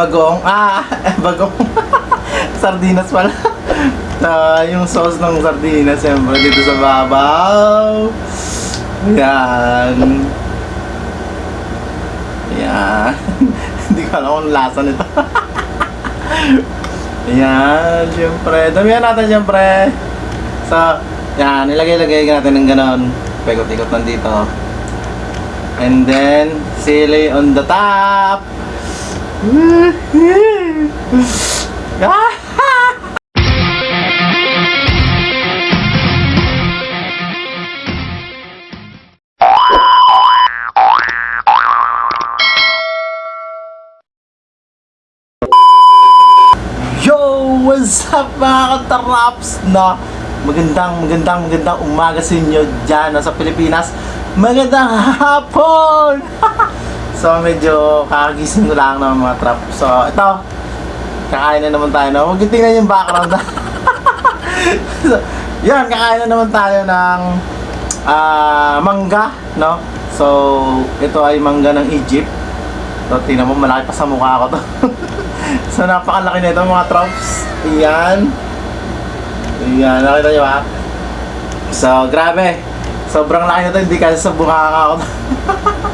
bagong, ah, bagong sardinas pala. Ah, yung sauce ng sardinas, siyempre, dito sa babaw. Yan. Yan. Hindi ko alam kung lasa nito. Yan, siyempre. Damihan natin, siyempre. So, yan, ilagay-lagay natin ng ganon. Pekot-ikot lang dito. And then, sili on the top. Yo! What's up mga kataraps na magandang magandang magandang umaga sa inyo dyan sa Pilipinas. Magandang hapon! so medyo kakagising lang ng mga trap. So ito, kakain na naman tayo. No? Huwag yung tingnan yung background. so, yan, kakain na naman tayo ng ah, mangga. No? So ito ay mangga ng Egypt. So, tingnan mo, malaki pa sa mukha ko to. so, napakalaki nito mga trops. Ayan. Ayan, nakita nyo ba? So, grabe. Sobrang laki nito, hindi kasi sa bukaka ko.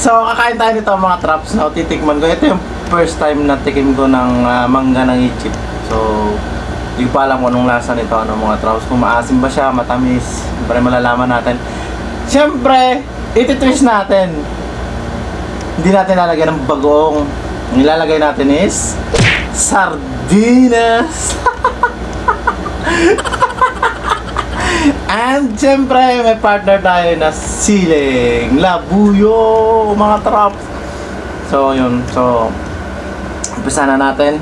so, kakain tayo nito mga traps. No? Titikman ko. Ito yung first time na tikim ko ng ah, mangga ng Egypt. So, hindi ko pa alam kung anong lasa nito, ano mga traps. Kung maasim ba siya, matamis. Siyempre, malalaman natin. Siyempre, ititwist natin hindi natin lalagyan ng bagong. Ang ilalagay natin is sardinas. And syempre, may partner tayo na siling, labuyo, mga traps. So, yun. So, umpisa na natin.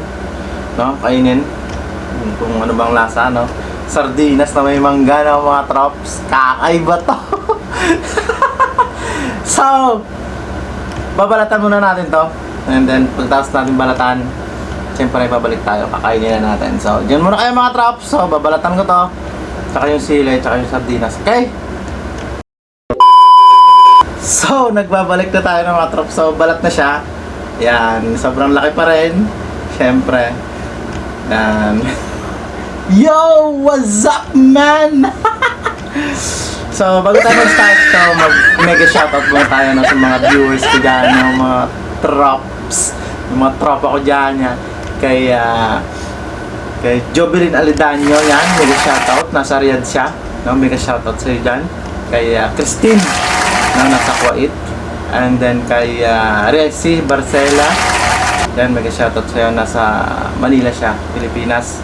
No? Kainin. Kung ano bang lasa, no? Sardinas na may mangga na mga traps. Kakaiba to. so, babalatan muna natin to. And then, pagtapos natin balatan, siyempre babalik tayo, kakainin na natin. So, dyan muna kayo mga traps. So, babalatan ko to. Tsaka yung sili, tsaka yung sardinas. Okay? So, nagbabalik na tayo ng mga traps. So, balat na siya. Yan, sobrang laki pa rin. Siyempre. Yan. Yo! What's up, man? So, bago tayo mag-start to, mag-mega shoutout muna tayo no, sa mga viewers ko dyan, mga trops, yung mga tropa ko dyan, yan. Kay, ah, kay Jovelyn Alidanyo, yan, mega shoutout, nasa Riyadh siya, no, mega shoutout sa'yo dyan. Kay ah, Christine, no, nasa Kuwait. And then kay ah, Rexy Barcela, yan, mega shoutout sa'yo, nasa Manila siya, Pilipinas.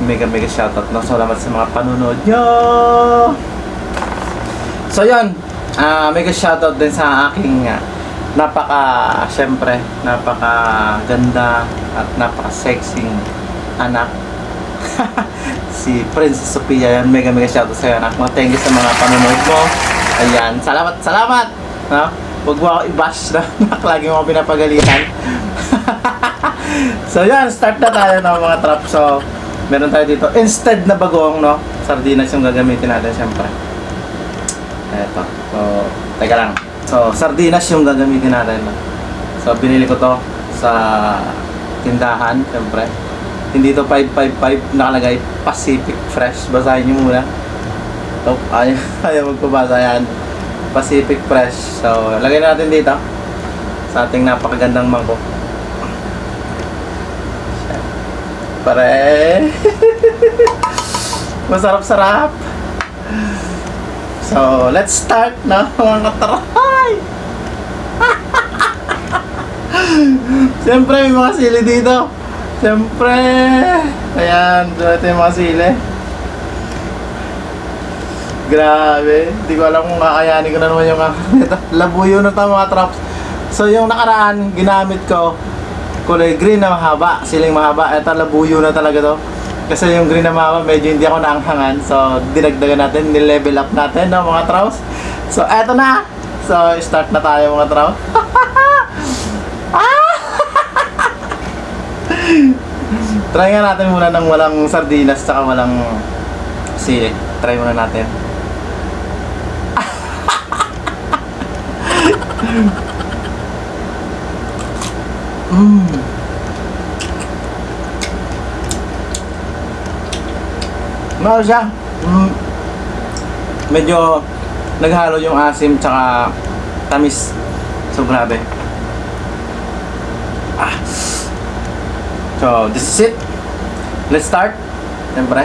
Mega mega shoutout, no, salamat sa mga panunood nyo! So yun, ah mega shoutout din sa aking ah, napaka, syempre, napaka ganda at napaka sexy anak. si Princess Sophia yan, mega mega shoutout sa anak mo. Thank you sa mga panonood mo. Ayan, salamat, salamat! No? Huwag mo ako i-bash na lagi mo pinapagalitan. so yan, start na tayo ng mga trap. So, meron tayo dito. Instead na bagong, no? Sardinas yung gagamitin natin, syempre. Eto. So, teka lang. So, sardinas yung gagamitin natin. no? So, binili ko to sa tindahan, syempre. Hindi to 555, nakalagay Pacific Fresh. Basahin nyo muna. Ito, ayaw, ayaw magpabasa yan. Pacific Fresh. So, lagay natin dito sa ating napakagandang mangkok. Pare. Masarap-sarap. So, let's start na mga kataray! Siyempre, may mga sili dito. Siyempre. Ayan, so ito yung mga sili. Grabe. Hindi ko alam kung kakayanin ko na naman yung. Labuyo na ito mga traps. So, yung nakaraan, ginamit ko kulay green na mahaba, siling mahaba. Ito, labuyo na talaga to. Kasi yung green na mahaba, medyo hindi ako naanghangan. So, dinagdagan natin, nilevel up natin, no, mga traps. So, eto na. So, start na tayo, mga traps. Try nga natin muna ng walang sardinas tsaka walang sili. Try muna natin. Mmm. Maro siya. Mm. Medyo naghalo yung asim tsaka tamis. So grabe. Ah. So, this is it. Let's start. Siyempre,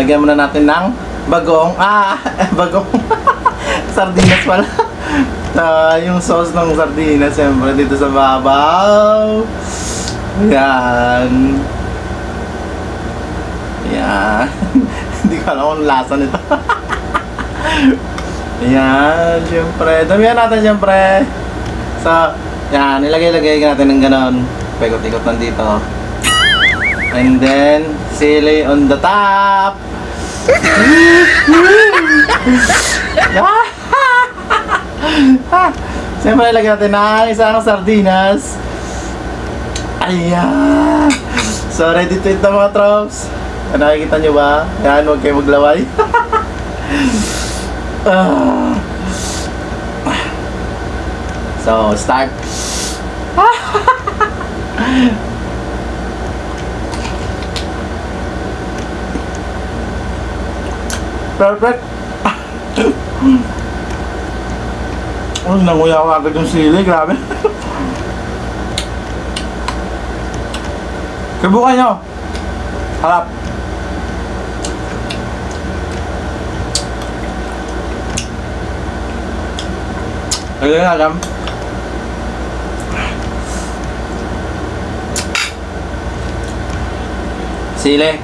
lagyan muna natin ng bagong, ah, bagong sardinas pala. Ah, yung sauce ng sardinas, siyempre, dito sa babaw. Yan. Yan. Hindi ko alam kung lasa nito. Yan, siyempre. Damihan natin, siyempre. So, yan, ilagay-lagay natin ng ganon. Pekot-ikot lang dito. And then, sili on the top. Siyempre, ilagay natin ng isang sardinas. Ayan! So, ready to eat na mga troops. Nakikita nyo ba? Yan, huwag kayo maglaway. Ah. so, start. Perfect. Oh, nanguya ko agad yung sili, grabe. Kabukan nyo. Harap. Lagyan na alam. Sili.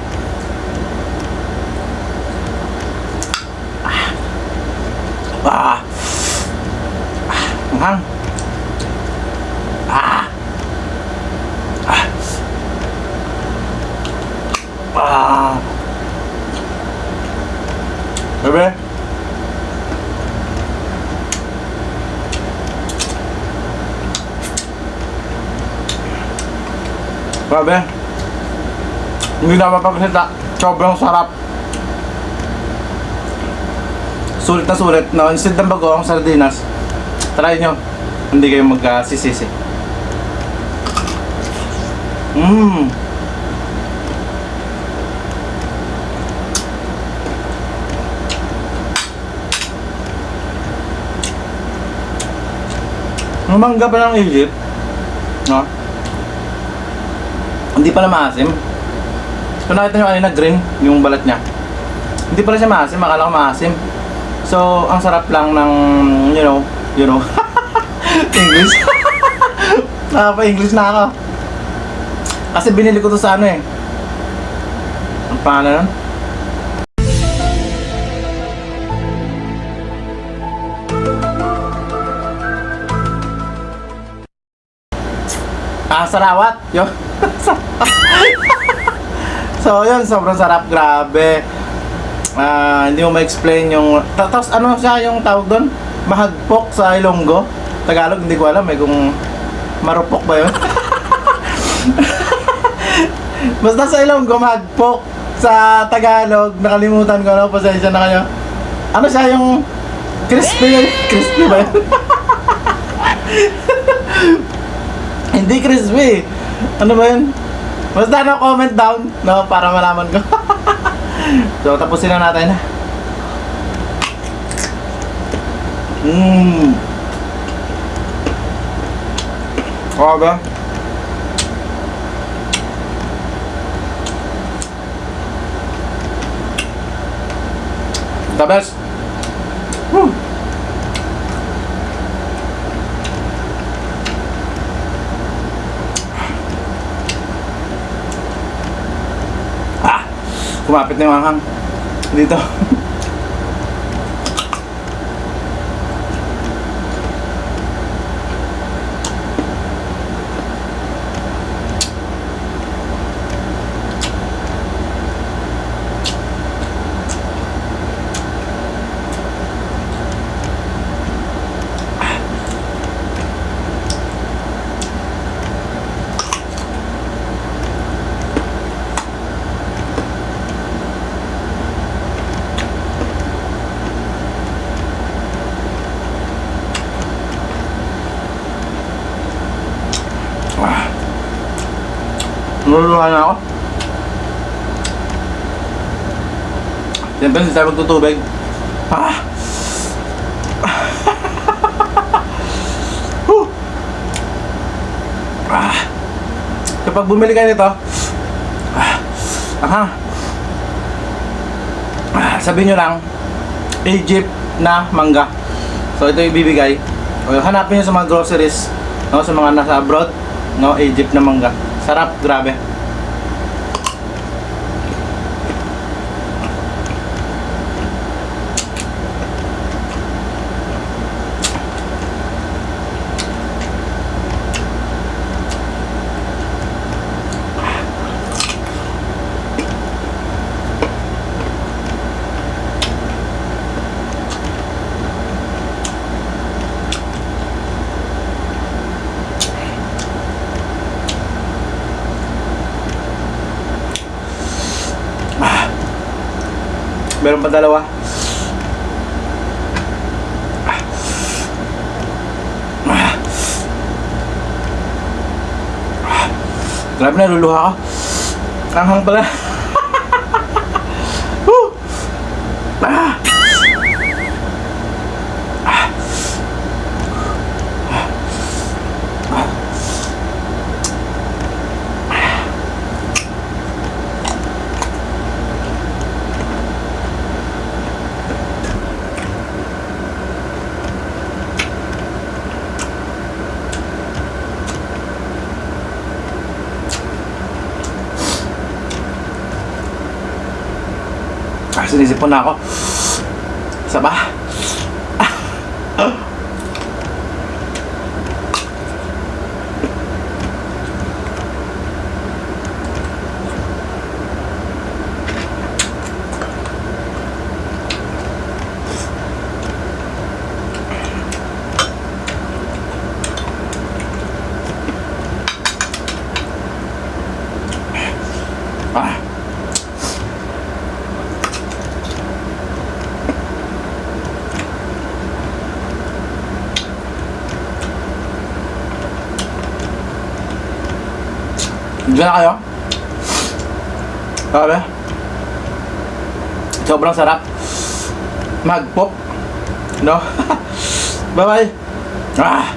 Ah. Ah. Anghang. Ah. Ah. Ah. Bebe. Grabe. Hindi na mapapasita. Sobrang sarap. Sulit na sulit. No? Instead ng bagoong sardinas, try nyo. Hindi kayo magkasisisi. Mmm. Mangga pa ng Egypt. No? Hindi pala maasim. Kung nakita nyo kanina green, yung balat niya. Hindi pala siya maasim, akala ko maasim. So, ang sarap lang ng, you know, you know, English. Nakapa-English na ako. Kasi binili ko to sa ano eh. Ang pangalan nun? Ah, sarawat. Yun. so, yun. Sobrang sarap. Grabe. Ah, hindi mo ma-explain yung... ta- Tapos, ano siya yung tawag doon? Mahagpok sa Ilonggo. Tagalog, hindi ko alam eh kung marupok ba yun. Basta sa Ilonggo, mahagpok. Sa Tagalog, nakalimutan ko na. Pasensya na kayo. Ano siya yung... Crispy, crispy ba yun? Hindi crispy. Ano ba yun? Basta no, comment down, no, para malaman ko. so, tapusin na natin. Mmm. Ba? The best. Woo. Kumapit na yung anghang. Dito. Nululuhan na ako. Siyempre, hindi tayo magtutubig. Ah! Ah! Kapag bumili kayo nito, ah, aha, ah, sabihin nyo lang, Egypt na mangga. So ito yung ibibigay. O, hanapin nyo sa mga groceries, no, sa mga nasa abroad, no, Egypt na mangga. Sarap, grabe. Meron pa dalawa. Grabe na, luluha ko. Anghang pala. Sinisipon na ako. Isa? Ah. Diyan na kayo? Grabe. Sobrang sarap. Mag-pop. No? Bye-bye. Ah.